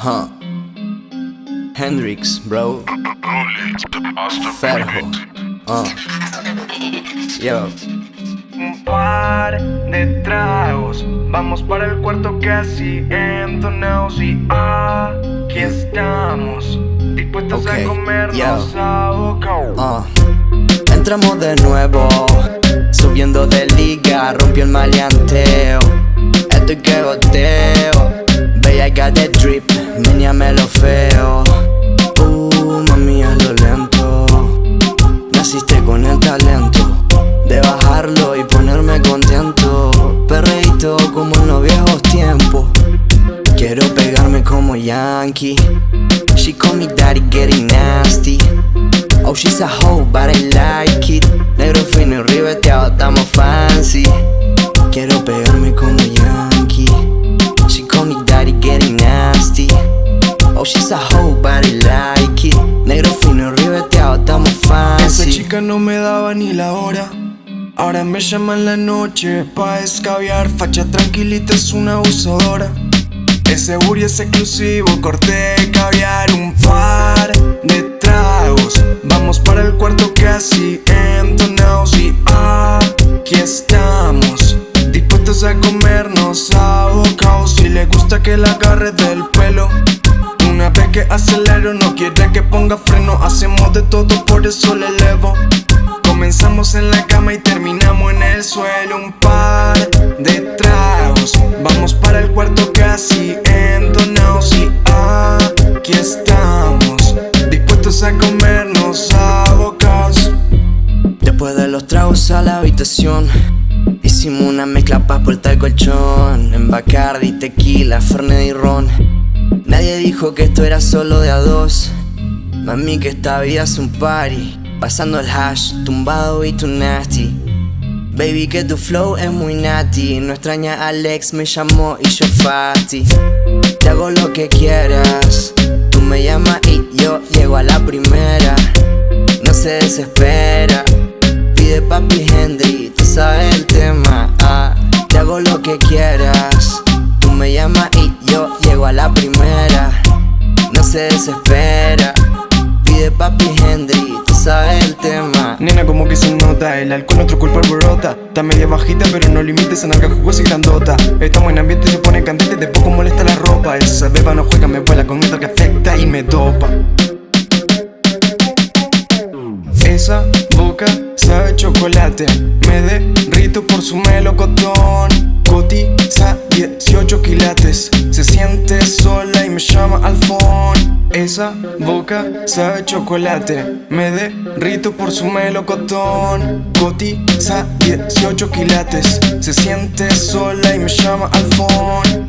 Huh. Hendrix, bro. Ferjo. Uh. Yo. Un par de tragos, vamos para el cuarto casi entonados y aquí estamos, dispuestos a comernos yo. a boca. Uh. Entramos de nuevo, subiendo de liga, rompió el maleanteo. Estoy que goteo, bella got that drip, meneame lo feo. Uh, mami, lo lento. Naciste con el talento de bajarlo y ponerme contento. Perreíto como en los viejos tiempos. Quiero pegarme como Yankee. She call me daddy, getting nasty. Oh, she's a hoe, but I like it. Negro fino y ribeteado, estamos fancy. Quiero pegarme she's a hoe, but I like it. Negro fino ribeteado, estamos Esa fancy. chica no me daba ni la hora. Ahora me llama en la noche pa' escabiar. Facha tranquilita es una abusadora. Ese booty es exclusivo, corté caviar un par de tragos. Vamos para el cuarto casi entonados y aquí estamos. Dispuestos a comernos a bocados. Si le gusta que la agarre del pelo. Una vez que acelero, no quiere que ponga freno. Hacemos de todo, por eso le elevo. Comenzamos en la cama y terminamos en el suelo. Un par de tragos. Vamos para el cuarto casi entonados. Y aquí estamos. Dispuestos a comernos a. Después de los tragos a la habitación Hicimos una mezcla pa' portar el colchón En Bacardi, tequila, Fernet y ron Nadie dijo que esto era solo de a dos. Mami que esta vida es un party. Pasando el hash, tumbado y tu nasty. Baby que tu flow es muy natty No extraña Alex, me llamó y yo fati. Te hago lo que quieras. Tú me llamas y yo llego a la primera. No se desespera. Pide papi Henry, tú sabes el tema. Ah, te hago lo que quieras. Se desespera. Pide papi Henry, tú sabes el tema. Nena, como que se nota, el alcohol nuestro cuerpo alborota Está media bajita, pero no limites en alga jugosa y grandota. Estamos en ambiente, se pone candente, de poco molesta la ropa. Esa beba no juega, me vuela con otra que afecta y me topa. Esa boca sabe chocolate. Me derrito por su melocotón. Cotiza 18 quilates. Se siente sola y me llama al phone Esa boca sabe chocolate. Me derrito por su melocotón. Cotiza 18 quilates. Se siente sola y me llama al phone